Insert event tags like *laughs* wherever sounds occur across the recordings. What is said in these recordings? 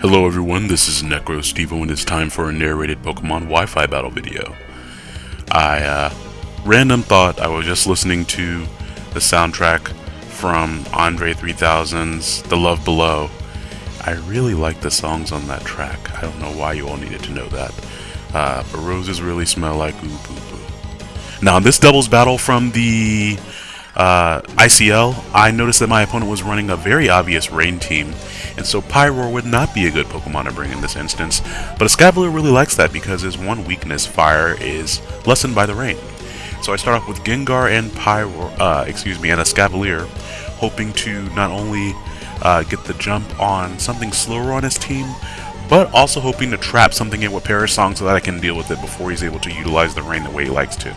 Hello everyone, this is Necro Stevo and it's time for a narrated Pokemon Wi-Fi battle video. I, uh, random thought I was just listening to the soundtrack from Andre 3000's The Love Below. I really like the songs on that track. I don't know why you all needed to know that. Uh, but roses really smell like ooh. Now, this doubles battle from the uh, ICL, I noticed that my opponent was running a very obvious rain team, and so Pyroar would not be a good Pokemon to bring in this instance, but Escavalier really likes that because his one weakness, fire, is lessened by the rain. So I start off with Gengar and Pyroar, uh, excuse me, and Escavalier, hoping to not only uh, get the jump on something slower on his team, but also hoping to trap something in with Perish Song so that I can deal with it before he's able to utilize the rain the way he likes to.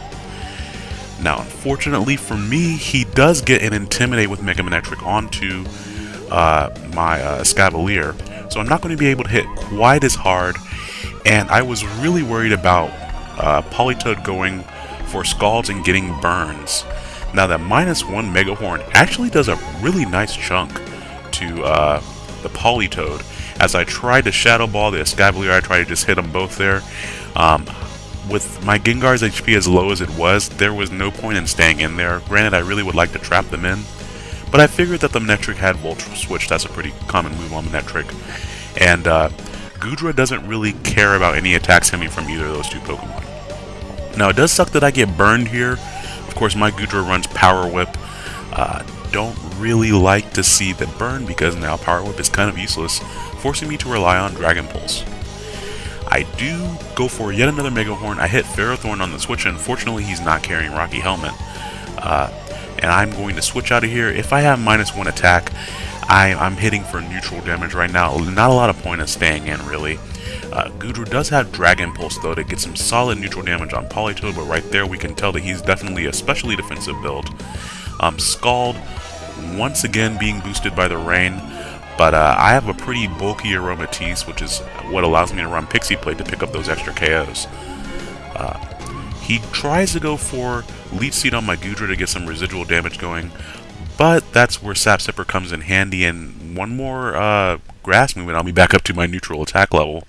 Now, unfortunately for me, he does get an Intimidate with Mega Manectric onto uh, my uh, Escavalier, so I'm not going to be able to hit quite as hard, and I was really worried about uh, Politoed going for Scalds and getting burns. Now that minus one Mega Horn actually does a really nice chunk to uh, the Politoed. As I tried to Shadow Ball the Escavalier, I tried to just hit them both there. Um, with my Gengar's HP as low as it was, there was no point in staying in there. Granted, I really would like to trap them in, but I figured that the Manectric had Volt Switch. That's a pretty common move on Manectric. And uh, Goodra doesn't really care about any attacks coming from either of those two Pokemon. Now, it does suck that I get burned here. Of course, my Goodra runs Power Whip. Uh, don't really like to see the burn because now Power Whip is kind of useless, forcing me to rely on Dragon Pulse. I do go for yet another Mega Horn. I hit Ferrothorn on the switch, and unfortunately he's not carrying Rocky Helmet. Uh, and I'm going to switch out of here. If I have minus one attack, I, am hitting for neutral damage right now. Not a lot of point of staying in, really. Uh, Goodra does have Dragon Pulse, though, to get some solid neutral damage on Politoed, but right there we can tell that he's definitely a specially defensive build. Um, Scald, once again being boosted by the rain, but uh, I have a pretty bulky Aromatisse, which is what allows me to run Pixie Plate to pick up those extra KOs. Uh, he tries to go for Leech Seed on my Goodra to get some residual damage going, but that's where Sap Sipper comes in handy, and one more uh, Grass movement, I'll be back up to my neutral attack level.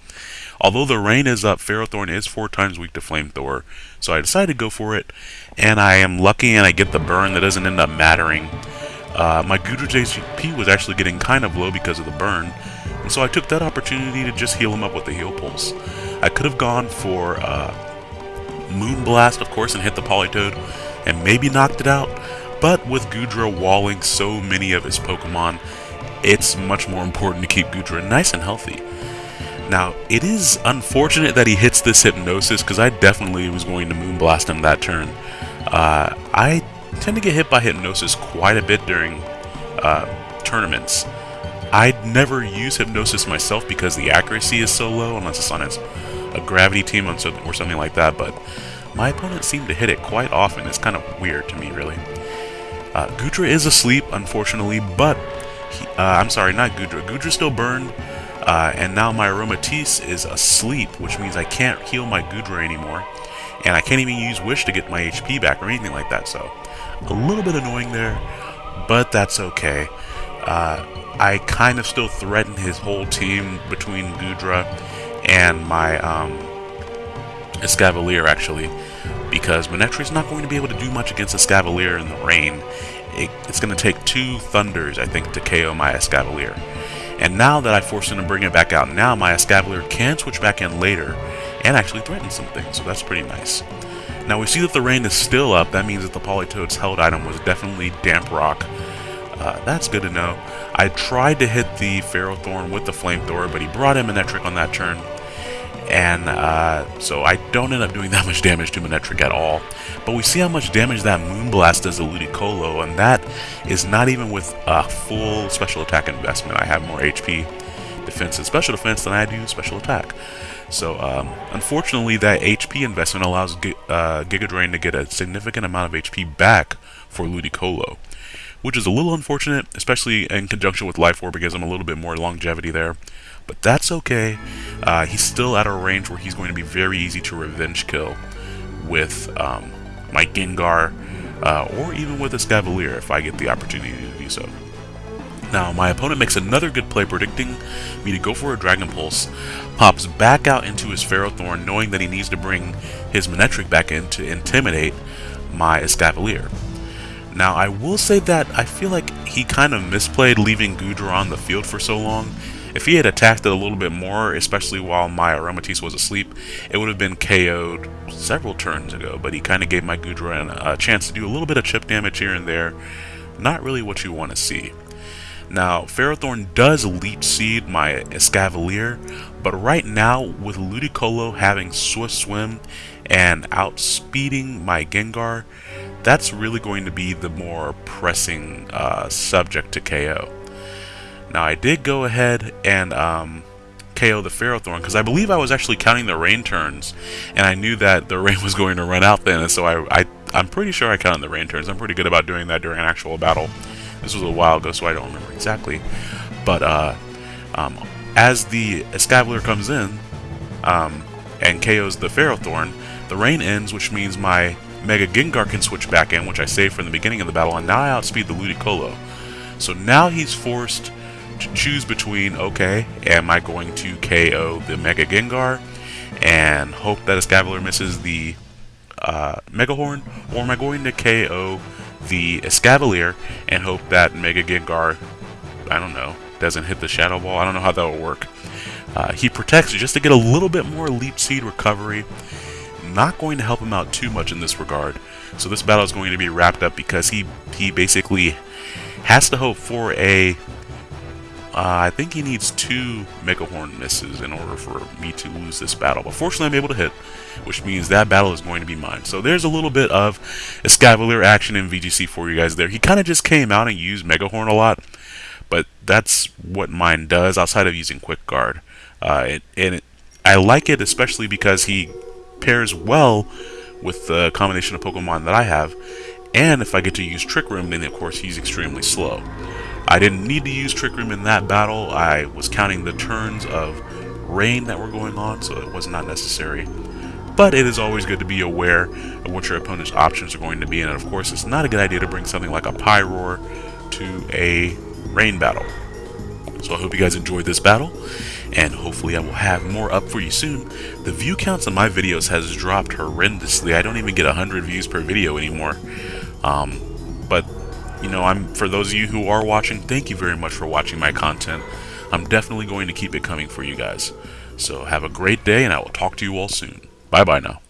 Although the rain is up, Ferrothorn is four times weak to Flamethrower, so I decided to go for it, and I am lucky and I get the burn that doesn't end up mattering. Uh, my Gudrich HP was actually getting kind of low because of the burn, and so I took that opportunity to just heal him up with the heal pulse. I could have gone for uh, Moonblast, of course, and hit the Politoed, and maybe knocked it out, but with Goodra walling so many of his Pokemon, it's much more important to keep Goodra nice and healthy. Now, it is unfortunate that he hits this Hypnosis, because I definitely was going to Moonblast him that turn. Uh, I tend to get hit by Hypnosis quite a bit during uh, tournaments. I'd never use Hypnosis myself because the accuracy is so low, unless it's on a Gravity team or something like that, but my opponents seem to hit it quite often. It's kind of weird to me, really. Uh, Goodra is asleep, unfortunately, but... He, uh, I'm sorry, not Goodra. Goodra's still burned, uh, and now my Aromatisse is asleep, which means I can't heal my Goodra anymore, and I can't even use Wish to get my HP back or anything like that, so... A little bit annoying there, but that's okay. Uh, I kind of still threaten his whole team between Goodra and my um, Escavalier, actually, because is not going to be able to do much against Escavalier in the rain. It, it's going to take two Thunders, I think, to KO my Escavalier. And now that I forced him to bring it back out, now my Escavalier can switch back in later and actually threaten something, so that's pretty nice. Now we see that the rain is still up. That means that the Politoed's held item was definitely Damp Rock. Uh, that's good to know. I tried to hit the Ferrothorn with the Flamethrower, but he brought him an trick on that turn. and uh, so I don't end up doing *laughs* that much damage to Manectric at all. But we see how much damage that Moonblast does to Ludicolo, and that is not even with a full special attack investment. I have more HP, defense, and special defense than I do special attack. So, um, unfortunately, that HP investment allows G uh, Giga Drain to get a significant amount of HP back for Ludicolo, which is a little unfortunate, especially in conjunction with Life Orb, because I'm a little bit more longevity there. But that's okay. Uh, he's still at a range where he's going to be very easy to revenge kill with um, my Gengar, uh, or even with a Escavalier if I get the opportunity to do so. Now, my opponent makes another good play predicting me to go for a Dragon Pulse, pops back out into his Ferrothorn knowing that he needs to bring his Manectric back in to intimidate my Escavalier. Now, I will say that I feel like he kind of misplayed leaving Goodra on the field for so long. If he had attacked it a little bit more, especially while my Aromatisse was asleep, it would have been KO'd several turns ago, but he kind of gave my Goodra a chance to do a little bit of chip damage here and there. Not really what you want to see. Now, Ferrothorn does Leech Seed my Escavalier, but right now, with Ludicolo having Swift Swim and outspeeding my Gengar, that's really going to be the more pressing uh, subject to KO. Now, I did go ahead and um, KO the Ferrothorn because I believe I was actually counting the rain turns, and I knew that the *laughs* rain was going to run out then, and so I, I I'm pretty sure I counted the rain turns. I'm pretty good about doing that during an actual battle. This was a while ago, so I don't remember exactly. But uh, um, as the Escavalier comes in um, and KOs the Ferrothorn, the rain ends, which means my Mega Gengar can switch back in, which I saved from the beginning of the battle, and now I outspeed the Ludicolo. So now he's forced to choose between, okay, am I going to KO the Mega Gengar and hope that Escavalier misses the uh, Mega Horn, or am I going to KO the Escavalier and hope that Mega Gengar, I don't know, doesn't hit the Shadow Ball. I don't know how that will work. Uh, he protects just to get a little bit more Leech Seed recovery. Not going to help him out too much in this regard. So this battle is going to be wrapped up because he, he basically has to hope for a uh, I think he needs two Mega Horn misses in order for me to lose this battle. But fortunately, I'm able to hit, which means that battle is going to be mine. So there's a little bit of Escavalier action in VGC for you guys there. He kind of just came out and used Mega Horn a lot, but that's what mine does outside of using Quick Guard. Uh, it, and it, I like it especially because he pairs well with the combination of Pokemon that I have. And if I get to use Trick Room, then of course he's extremely slow. I didn't need to use Trick Room in that battle. I was counting the turns of rain that were going on, so it was not necessary. But it is always good to be aware of what your opponent's options are going to be, and of course it's not a good idea to bring something like a Pyroar to a rain battle. So I hope you guys enjoyed this battle, and hopefully I will have more up for you soon. The view counts on my videos has dropped horrendously. I don't even get 100 views per video anymore. Um, but you know, I'm for those of you who are watching, thank you very much for watching my content. I'm definitely going to keep it coming for you guys. So have a great day, and I will talk to you all soon. Bye-bye now.